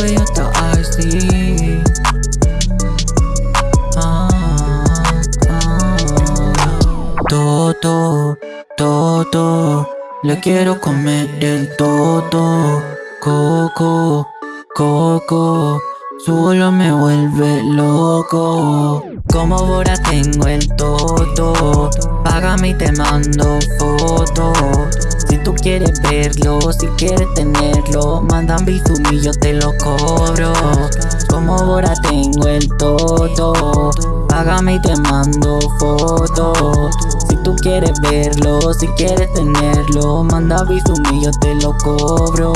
cuello está así ah, ah. Toto, toto, le quiero comer el toto. Coco, coco, solo me vuelve loco. Como ahora tengo el toto, págame y te mando foto Quieres verlo, si quieres tenerlo, mandan bizum y yo te lo cobro. Como ahora tengo el todo, págame y te mando foto. Si tú quieres verlo, si quieres tenerlo, manda bizum y yo te lo cobro.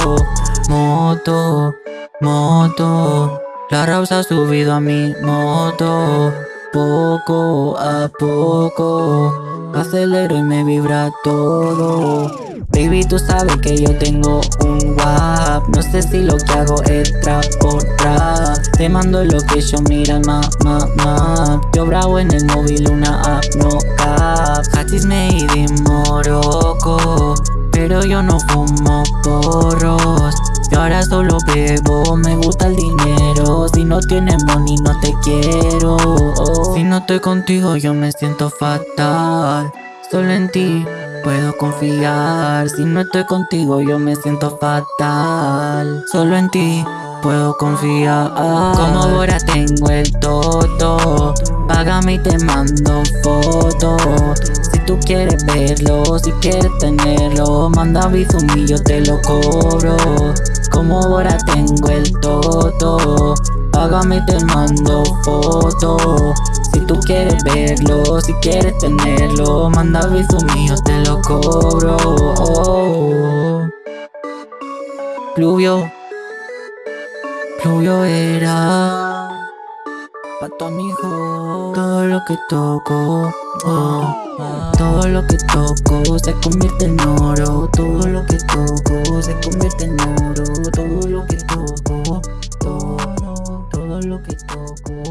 Moto, moto. La Rausa ha subido a mi moto Poco a poco Acelero y me vibra todo. Baby, tú sabes que yo tengo un WAP No sé si lo que hago es trap por trap. Te mando lo que yo mira el map, map, map Yo bravo en el móvil, una app, no cap. Hachis made in Morocco Pero yo no fumo porros. Y ahora solo bebo, me gusta el dinero. Si no tienes money no te quiero. Si no estoy contigo yo me siento fatal Solo en ti. Puedo confiar Si no estoy contigo yo me siento fatal. Solo en ti puedo confiar. Como ahora tengo el todo Págame y te mando fotos Si tú quieres verlo, si quieres tenerlo Manda bizum y yo te lo cobro. Como ahora tengo el todo Págame y te mando foto Si tú quieres verlo, si quieres tenerlo Manda viso mío, te lo cobro. Pluvio Pluvio era Pato amigo. Todo lo que toco oh, Todo lo que toco se convierte en oro. Todo lo que toco se convierte en oro. Todo lo que toco Todo, todo lo que toco